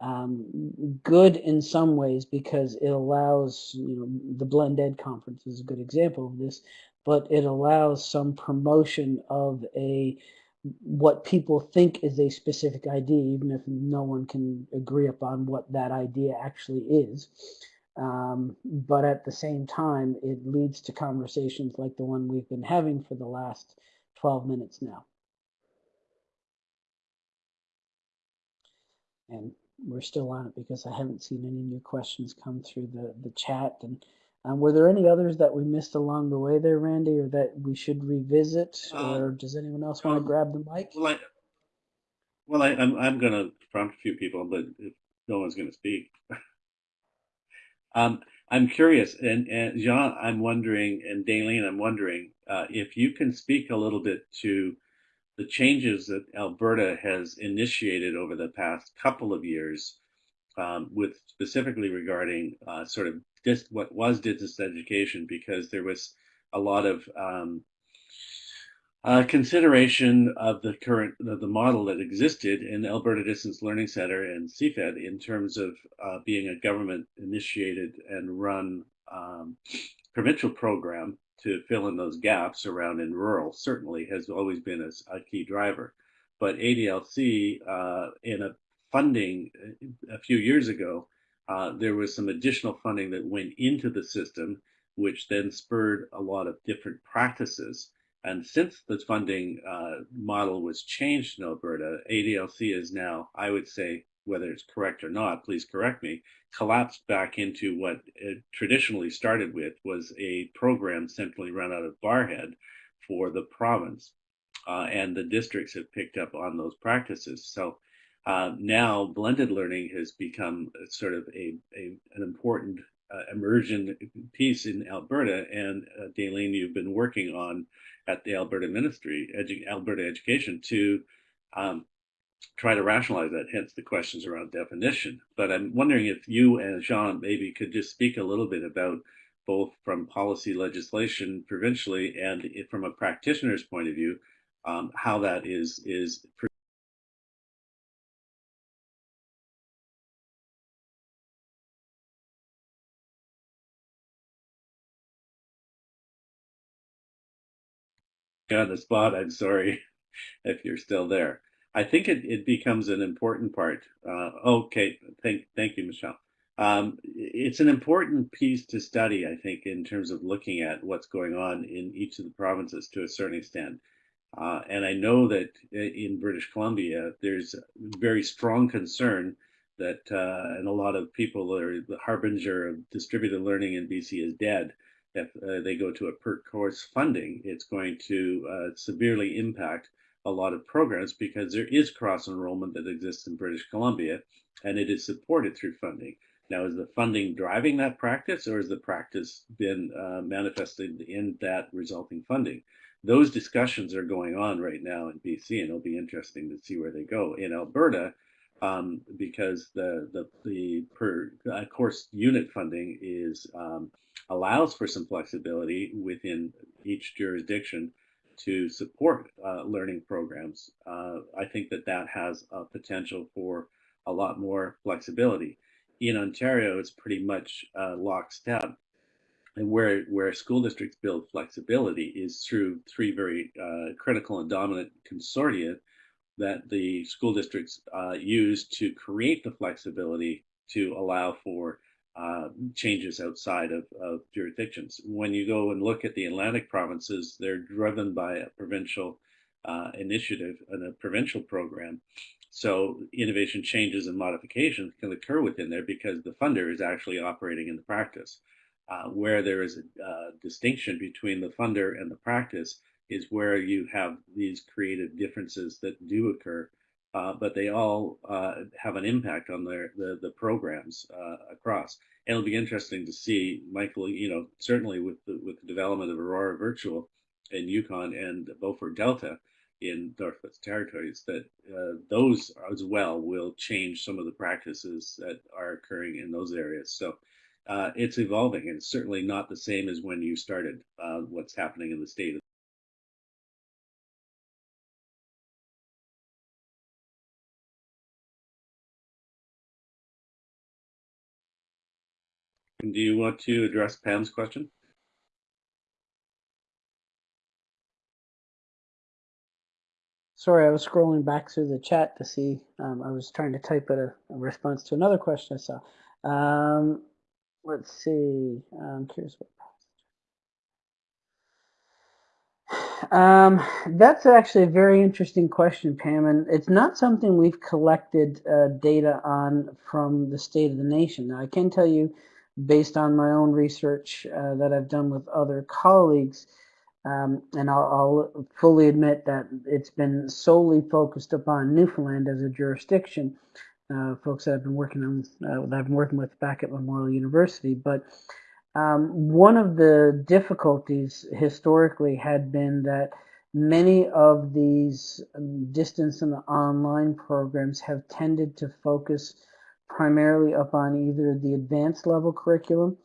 um, good in some ways because it allows, you know, the Blend Ed conference is a good example of this, but it allows some promotion of a what people think is a specific idea, even if no one can agree upon what that idea actually is. Um, but at the same time, it leads to conversations like the one we've been having for the last 12 minutes now. And we're still on it because I haven't seen any new questions come through the, the chat. And um, were there any others that we missed along the way there, Randy, or that we should revisit? Uh, or does anyone else want to um, grab the mic? Well, I, well, I, am I'm, I'm going to prompt a few people, but if no one's going to speak. [laughs] um, I'm curious, and, and Jean, I'm wondering, and Daleen, I'm wondering uh, if you can speak a little bit to the changes that Alberta has initiated over the past couple of years, um, with specifically regarding uh, sort of dis- what was distance education, because there was a lot of um, uh, consideration of the current the model that existed in Alberta Distance Learning Center and CFED in terms of uh, being a government initiated and run um, provincial program to fill in those gaps around in rural certainly has always been a, a key driver. But ADLC, uh, in a funding a few years ago, uh, there was some additional funding that went into the system, which then spurred a lot of different practices. And since the funding uh, model was changed in Alberta, ADLC is now, I would say, whether it's correct or not, please correct me, collapsed back into what it traditionally started with was a program centrally run out of Barrhead for the province. Uh, and the districts have picked up on those practices. So uh, now blended learning has become sort of a, a an important uh, immersion piece in Alberta. And uh, Daleen, you've been working on at the Alberta Ministry, Edu Alberta Education, to um, try to rationalize that, hence the questions around definition. But I'm wondering if you and Jean maybe could just speak a little bit about both from policy legislation provincially and from a practitioner's point of view, um, how that is is [laughs] on the spot. I'm sorry if you're still there. I think it, it becomes an important part. Uh, okay, thank thank you, Michelle. Um, it's an important piece to study, I think, in terms of looking at what's going on in each of the provinces to a certain extent. Uh, and I know that in British Columbia, there's very strong concern that, uh, and a lot of people are the harbinger of distributed learning in BC is dead. If uh, they go to a per course funding, it's going to uh, severely impact a lot of programs because there is cross enrollment that exists in British Columbia and it is supported through funding. Now, is the funding driving that practice or has the practice been uh, manifested in that resulting funding? Those discussions are going on right now in BC and it'll be interesting to see where they go. In Alberta, um, because the, the, the per uh, course unit funding is um, allows for some flexibility within each jurisdiction to support uh, learning programs, uh, I think that that has a potential for a lot more flexibility. In Ontario, it's pretty much uh, lockstep. And where, where school districts build flexibility is through three very uh, critical and dominant consortia that the school districts uh, use to create the flexibility to allow for uh, changes outside of, of, jurisdictions. When you go and look at the Atlantic provinces, they're driven by a provincial uh, initiative and a provincial program. So innovation changes and modifications can occur within there because the funder is actually operating in the practice. Uh, where there is a uh, distinction between the funder and the practice is where you have these creative differences that do occur uh, but they all uh, have an impact on their the, the programs uh, across. And it'll be interesting to see, Michael. You know, certainly with the with the development of Aurora Virtual in Yukon and Beaufort Delta in Northwest Territories, that uh, those as well will change some of the practices that are occurring in those areas. So. Uh, it's evolving and it's certainly not the same as when you started uh, what's happening in the state And do you want to address Pam's question? Sorry, I was scrolling back through the chat to see. Um, I was trying to type a, a, response to another question I saw. Um, let's see. I'm curious what. Um, that's actually a very interesting question, Pam, and it's not something we've collected uh, data on from the state of the nation. Now, I can tell you based on my own research uh, that I've done with other colleagues. Um, and I'll, I'll, fully admit that it's been solely focused upon Newfoundland as a jurisdiction. Uh, folks that I've been working on, uh, that I've been working with back at Memorial University. But um, one of the difficulties historically had been that many of these um, distance and online programs have tended to focus primarily upon either the advanced level curriculum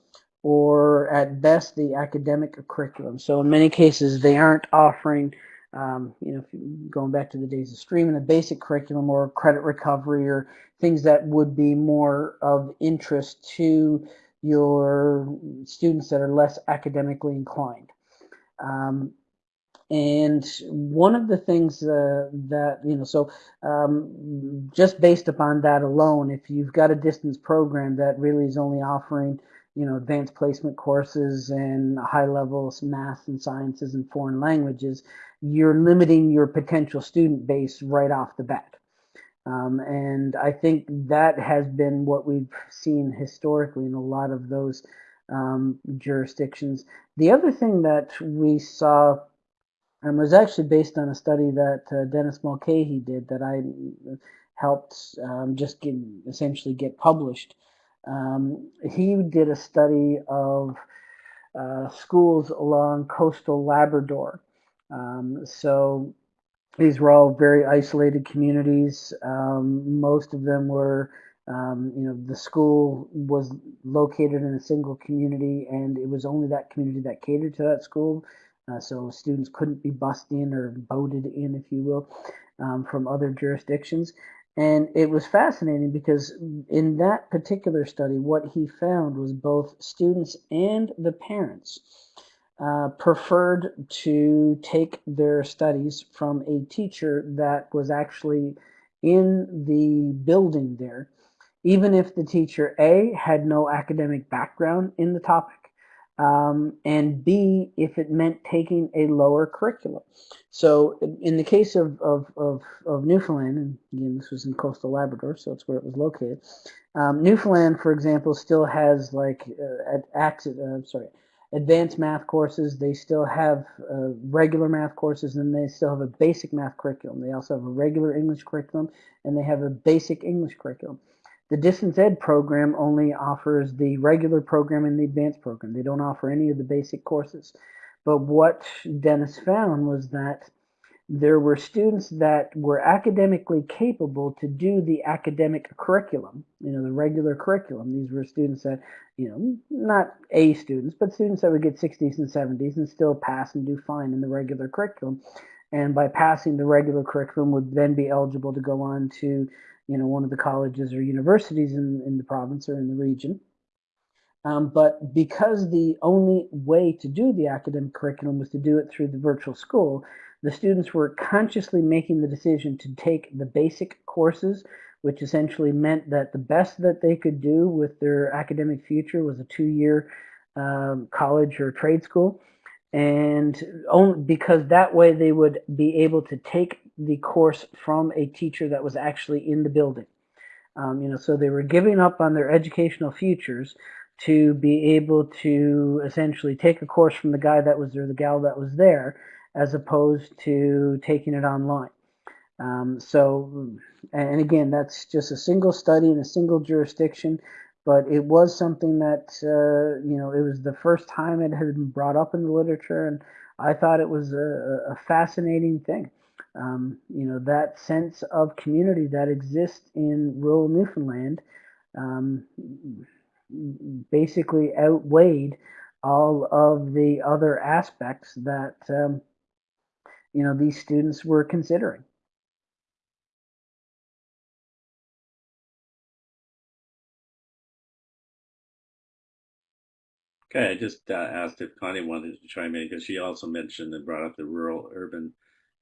or at best the academic curriculum. So in many cases they aren't offering, um, you know, going back to the days of streaming, the basic curriculum or credit recovery or things that would be more of interest to your students that are less academically inclined. Um, and one of the things uh, that, you know, so um, just based upon that alone, if you've got a distance program that really is only offering, you know, advanced placement courses and high levels math and sciences and foreign languages, you're limiting your potential student base right off the bat. Um, and I think that has been what we've seen historically in a lot of those um, jurisdictions. The other thing that we saw and was actually based on a study that uh, Dennis Mulcahy did that I helped um, just get, essentially get published. Um, he did a study of uh, schools along coastal Labrador. Um, so these were all very isolated communities. Um, most of them were, um, you know, the school was located in a single community, and it was only that community that catered to that school. Uh, so students couldn't be bussed in or boated in, if you will, um, from other jurisdictions. And it was fascinating because in that particular study, what he found was both students and the parents uh, preferred to take their studies from a teacher that was actually in the building there, even if the teacher A had no academic background in the topic, um, and B, if it meant taking a lower curriculum. So in the case of, of, of, of Newfoundland, and again, this was in coastal Labrador, so it's where it was located. Um, Newfoundland, for example, still has like uh, at, uh, sorry, advanced math courses. They still have uh, regular math courses, and they still have a basic math curriculum. They also have a regular English curriculum, and they have a basic English curriculum. The distance ed program only offers the regular program and the advanced program. They don't offer any of the basic courses. But what Dennis found was that there were students that were academically capable to do the academic curriculum, you know, the regular curriculum. These were students that, you know, not A students, but students that would get 60s and 70s and still pass and do fine in the regular curriculum. And by passing the regular curriculum would then be eligible to go on to, you know, one of the colleges or universities in, in the province or in the region. Um, but because the only way to do the academic curriculum was to do it through the virtual school, the students were consciously making the decision to take the basic courses, which essentially meant that the best that they could do with their academic future was a two-year um, college or trade school. And only because that way they would be able to take the course from a teacher that was actually in the building. Um, you know, so they were giving up on their educational futures to be able to essentially take a course from the guy that was there, the gal that was there, as opposed to taking it online. Um, so, and again, that's just a single study in a single jurisdiction, but it was something that, uh, you know, it was the first time it had been brought up in the literature, and I thought it was a, a fascinating thing. Um, you know, that sense of community that exists in rural Newfoundland um, basically outweighed all of the other aspects that um, you know these students were considering. Okay, I just uh, asked if Connie wanted to chime in because she also mentioned and brought up the rural urban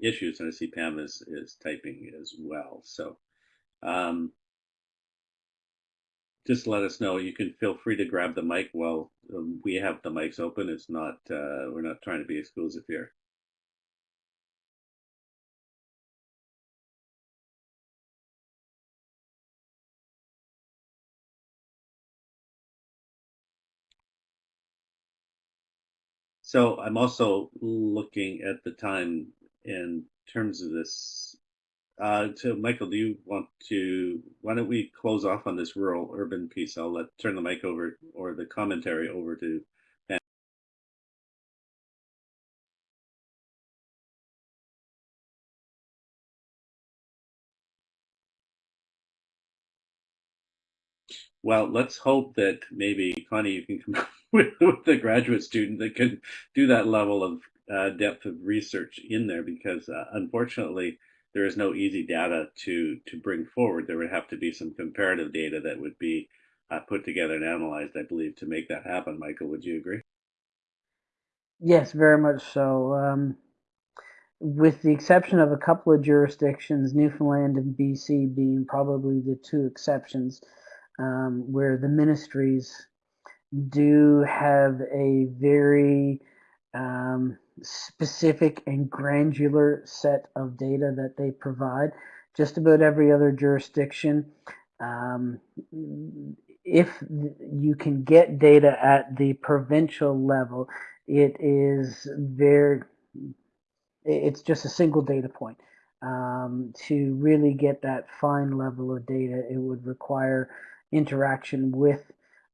issues, and I see Pam is, is typing as well. So um, just let us know. You can feel free to grab the mic while um, we have the mics open. It's not, uh, we're not trying to be exclusive here. So I'm also looking at the time in terms of this. Uh, so Michael, do you want to, why don't we close off on this rural urban piece? I'll let turn the mic over or the commentary over to. Well, let's hope that maybe Connie, you can come up [laughs] with, with a graduate student that can do that level of uh, depth of research in there because uh, unfortunately there is no easy data to to bring forward. There would have to be some comparative data that would be uh, put together and analyzed, I believe, to make that happen. Michael, would you agree? Yes, very much so. Um, with the exception of a couple of jurisdictions, Newfoundland and BC being probably the two exceptions, um, where the ministries do have a very um, specific and granular set of data that they provide. Just about every other jurisdiction, um, if you can get data at the provincial level, it is very, it's just a single data point. Um, to really get that fine level of data, it would require interaction with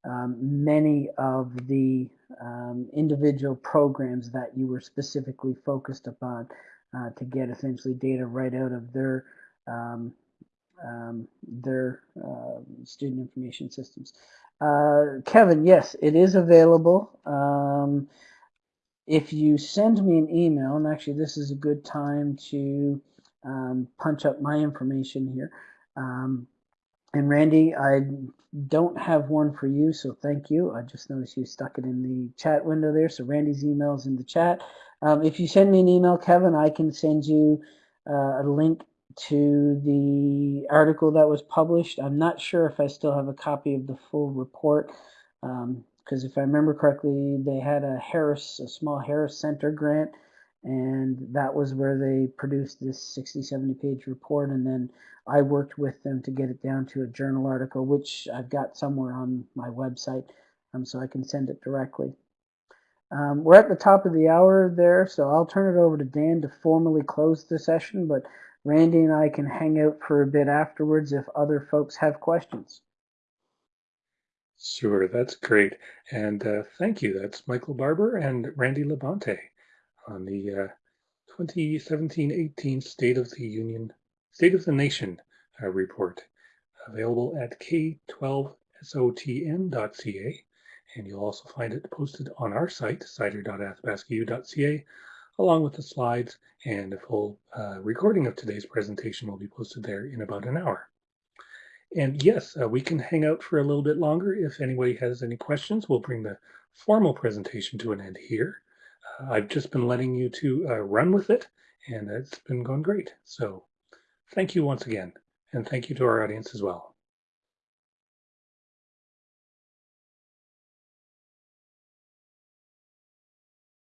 um, many of the um, individual programs that you were specifically focused upon. uh, to get essentially data right out of their um, um, their uh, student information systems. Uh, Kevin, yes, it is available. Um, if you send me an email, and actually this is a good time to um, punch up my information here. Um, and Randy, I don't have one for you, so thank you. I just noticed you stuck it in the chat window there. So Randy's email is in the chat. Um, if you send me an email, Kevin, I can send you uh, a link to the article that was published. I'm not sure if I still have a copy of the full report, because if I remember correctly, they had a Harris, a small Harris Center grant, and that was where they produced this 60, 70 page report, and then I worked with them to get it down to a journal article, which I've got somewhere on my website, um, so I can send it directly. Um, we're at the top of the hour there, so I'll turn it over to Dan to formally close the session, but Randy and I can hang out for a bit afterwards if other folks have questions. Sure, that's great. And uh, thank you. That's Michael Barbour and Randy Labonte on the uh, 2017-18 State of the Union, State of the Nation uh, report, available at k12sotn.ca. And you'll also find it posted on our site, cider.athabascau.ca, along with the slides and a full uh, recording of today's presentation will be posted there in about an hour. And yes, uh, we can hang out for a little bit longer. If anybody has any questions, we'll bring the formal presentation to an end here. I've just been letting you to uh, run with it, and it's been going great. So thank you once again, and thank you to our audience as well.